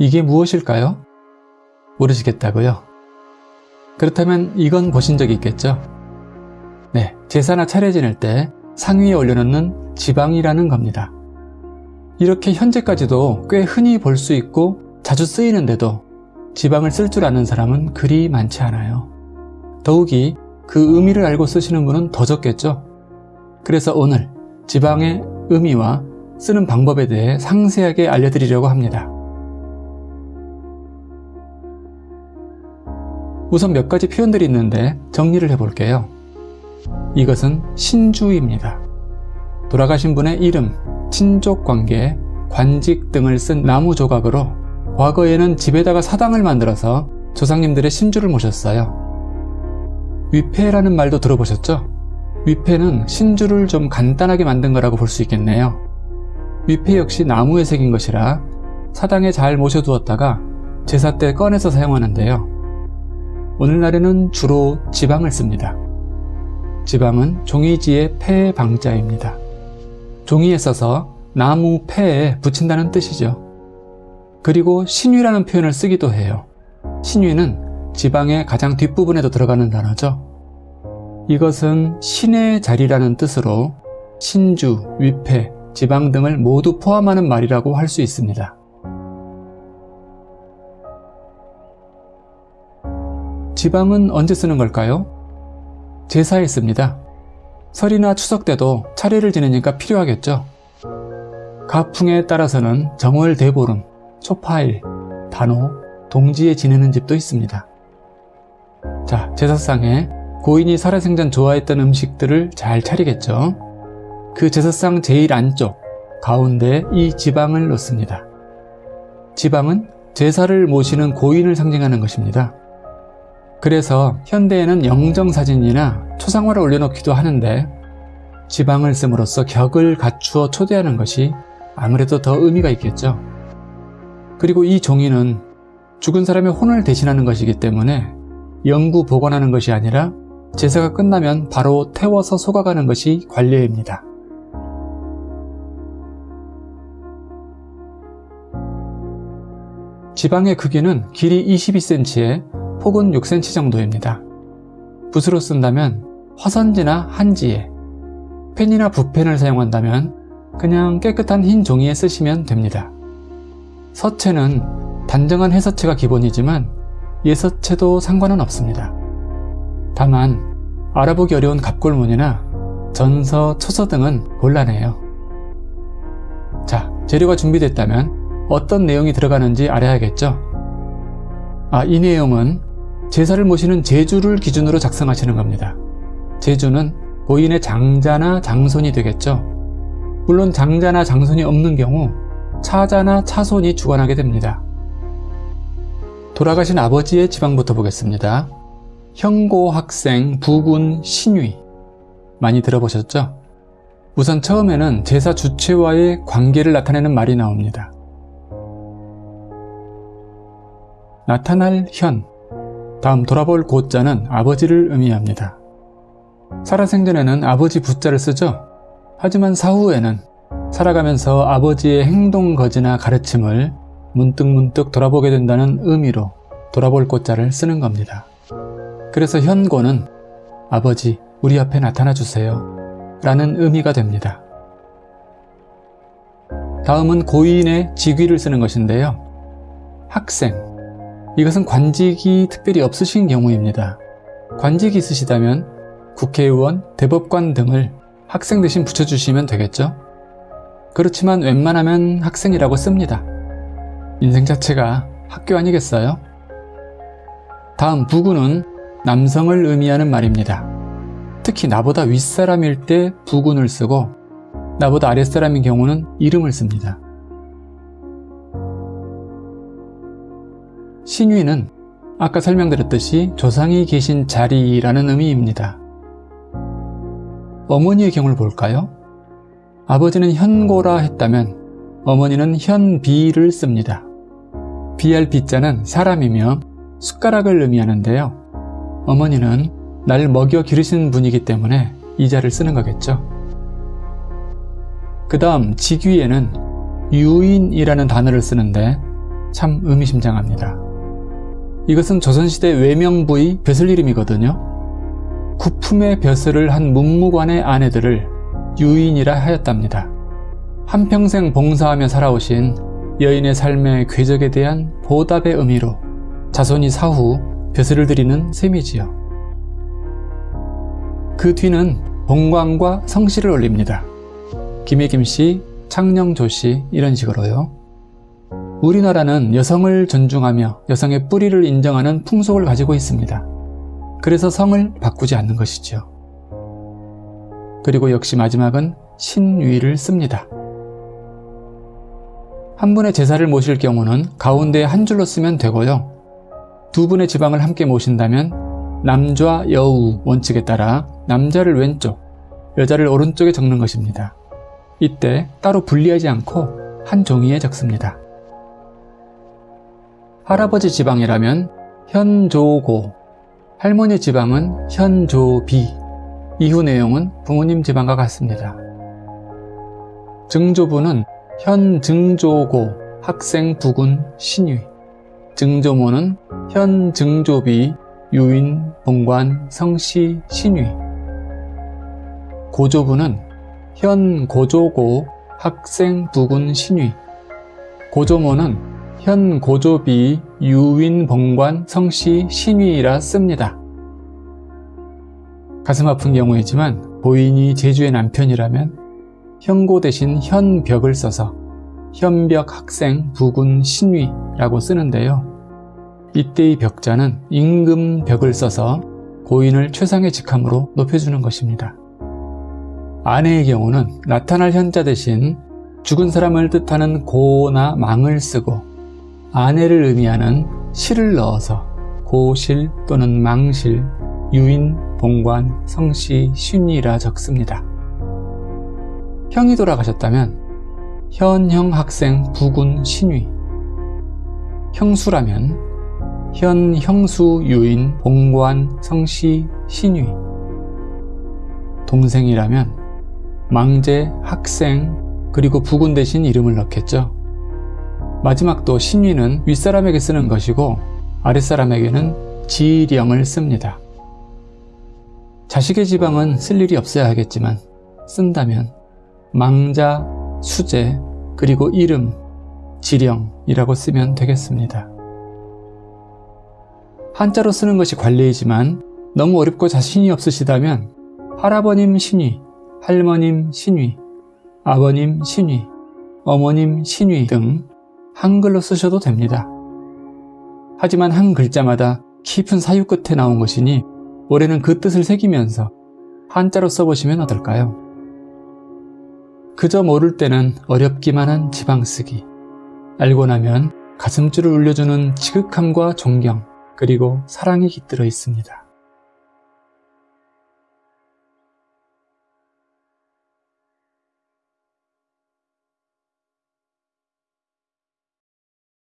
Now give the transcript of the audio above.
이게 무엇일까요? 모르시겠다고요? 그렇다면 이건 보신 적이 있겠죠? 네, 제사나 차례 지낼 때 상위에 올려놓는 지방이라는 겁니다. 이렇게 현재까지도 꽤 흔히 볼 수 있고 자주 쓰이는데도 지방을 쓸 줄 아는 사람은 그리 많지 않아요. 더욱이 그 의미를 알고 쓰시는 분은 더 적겠죠? 그래서 오늘 지방의 의미와 쓰는 방법에 대해 상세하게 알려드리려고 합니다. 우선 몇 가지 표현들이 있는데 정리를 해볼게요. 이것은 신주입니다. 돌아가신 분의 이름, 친족 관계, 관직 등을 쓴 나무 조각으로 과거에는 집에다가 사당을 만들어서 조상님들의 신주를 모셨어요. 위패라는 말도 들어보셨죠? 위패는 신주를 좀 간단하게 만든 거라고 볼 수 있겠네요. 위패 역시 나무에 새긴 것이라 사당에 잘 모셔두었다가 제사 때 꺼내서 사용하는데요. 오늘날에는 주로 지방을 씁니다. 지방은 종이지의 폐 방자입니다. 종이에 써서 나무 폐에 붙인다는 뜻이죠. 그리고 신위라는 표현을 쓰기도 해요. 신위는 지방의 가장 뒷부분에도 들어가는 단어죠. 이것은 신의 자리라는 뜻으로 신주, 위패, 지방 등을 모두 포함하는 말이라고 할 수 있습니다. 지방은 언제 쓰는 걸까요? 제사에 씁니다. 설이나 추석 때도 차례를 지내니까 필요하겠죠. 가풍에 따라서는 정월 대보름, 초파일, 단오, 동지에 지내는 집도 있습니다. 자, 제사상에 고인이 살아생전 좋아했던 음식들을 잘 차리겠죠. 그 제사상 제일 안쪽, 가운데 이 지방을 놓습니다. 지방은 제사를 모시는 고인을 상징하는 것입니다. 그래서 현대에는 영정사진이나 초상화를 올려놓기도 하는데 지방을 씀으로써 격을 갖추어 초대하는 것이 아무래도 더 의미가 있겠죠. 그리고 이 종이는 죽은 사람의 혼을 대신하는 것이기 때문에 영구 보관하는 것이 아니라 제사가 끝나면 바로 태워서 속아가는 것이 관례입니다. 지방의 크기는 길이 22cm에 폭은 6cm 정도입니다. 붓으로 쓴다면 화선지나 한지에, 펜이나 붓펜을 사용한다면 그냥 깨끗한 흰 종이에 쓰시면 됩니다. 서체는 단정한 해서체가 기본이지만 예서체도 상관은 없습니다. 다만 알아보기 어려운 갑골문이나 전서, 초서 등은 곤란해요. 자, 재료가 준비됐다면 어떤 내용이 들어가는지 알아야겠죠? 아, 이 내용은 제사를 모시는 제주를 기준으로 작성하시는 겁니다. 제주는 고인의 장자나 장손이 되겠죠? 물론 장자나 장손이 없는 경우 차자나 차손이 주관하게 됩니다. 돌아가신 아버지의 지방부터 보겠습니다. 형고 학생 부군 신위 많이 들어보셨죠? 우선 처음에는 제사 주체와의 관계를 나타내는 말이 나옵니다. 나타날 현 다음 돌아볼 고자는 아버지를 의미합니다. 살아생전에는 아버지 부자를 쓰죠. 하지만 사후에는 살아가면서 아버지의 행동 거지나 가르침을 문득문득 돌아보게 된다는 의미로 돌아볼 꽃자를 쓰는 겁니다. 그래서 현고는 아버지 우리 앞에 나타나 주세요 라는 의미가 됩니다. 다음은 고인의 직위를 쓰는 것인데요. 학생 이것은 관직이 특별히 없으신 경우입니다. 관직이 있으시다면 국회의원, 대법관 등을 학생 대신 붙여주시면 되겠죠? 그렇지만 웬만하면 학생이라고 씁니다. 인생 자체가 학교 아니겠어요? 다음 부군은 남성을 의미하는 말입니다. 특히 나보다 윗사람일 때 부군을 쓰고 나보다 아랫사람인 경우는 이름을 씁니다. 신위는 아까 설명드렸듯이 조상이 계신 자리라는 의미입니다. 어머니의 경우를 볼까요? 아버지는 현고라 했다면 어머니는 현비를 씁니다. 비할 비자는 사람이며 숟가락을 의미하는데요. 어머니는 날 먹여 기르신 분이기 때문에 이 자를 쓰는 거겠죠. 그 다음 직위에는 유인이라는 단어를 쓰는데 참 의미심장합니다. 이것은 조선시대 외명부의 벼슬 이름이거든요. 구품의 벼슬을 한 문무관의 아내들을 유인이라 하였답니다. 한평생 봉사하며 살아오신 여인의 삶의 궤적에 대한 보답의 의미로 자손이 사후 벼슬을 드리는 셈이지요. 그 뒤는 봉광과 성씨를 올립니다. 김혜김씨, 창녕조씨 이런 식으로요. 우리나라는 여성을 존중하며 여성의 뿌리를 인정하는 풍속을 가지고 있습니다. 그래서 성을 바꾸지 않는 것이죠. 그리고 역시 마지막은 신위를 씁니다. 한 분의 제사를 모실 경우는 가운데 한 줄로 쓰면 되고요. 두 분의 지방을 함께 모신다면 남좌 여우 원칙에 따라 남자를 왼쪽, 여자를 오른쪽에 적는 것입니다. 이때 따로 분리하지 않고 한 종이에 적습니다. 할아버지 지방이라면 현조고, 할머니 지방은 현조비, 이후 내용은 부모님 지방과 같습니다. 증조부는 현증조고, 학생 부군 신위, 증조모는 현증조비, 유인, 본관, 성씨, 신위, 고조부는 현고조고, 학생 부군 신위, 고조모는 현 고조비 유인 번관 성씨 신위라 씁니다. 가슴 아픈 경우이지만 보인이 제주의 남편이라면 현고 대신 현벽을 써서 현벽 학생 부군 신위라고 쓰는데요. 이때의 벽자는 임금 벽을 써서 고인을 최상의 직함으로 높여주는 것입니다. 아내의 경우는 나타날 현자 대신 죽은 사람을 뜻하는 고나 망을 쓰고 아내를 의미하는 실을 넣어서 고실 또는 망실, 유인, 봉관, 성씨, 신이라 적습니다. 형이 돌아가셨다면 현형 학생 부군 신위 형수라면 현 형수 유인 봉관 성씨 신위 동생이라면 망제 학생 그리고 부군 대신 이름을 넣겠죠. 마지막 도 신위는 윗사람에게 쓰는 것이고 아랫사람에게는 지령을 씁니다. 자식의 지방은 쓸 일이 없어야 하겠지만 쓴다면 망자, 수제, 그리고 이름, 지령이라고 쓰면 되겠습니다. 한자로 쓰는 것이 관례이지만 너무 어렵고 자신이 없으시다면 할아버님 신위, 할머님 신위, 아버님 신위, 어머님 신위 등 한글로 쓰셔도 됩니다. 하지만 한 글자마다 깊은 사유 끝에 나온 것이니 올해는 그 뜻을 새기면서 한자로 써보시면 어떨까요? 그저 모를 때는 어렵기만 한 지방쓰기. 알고 나면 가슴줄을 울려주는 지극함과 존경, 그리고 사랑이 깃들어 있습니다.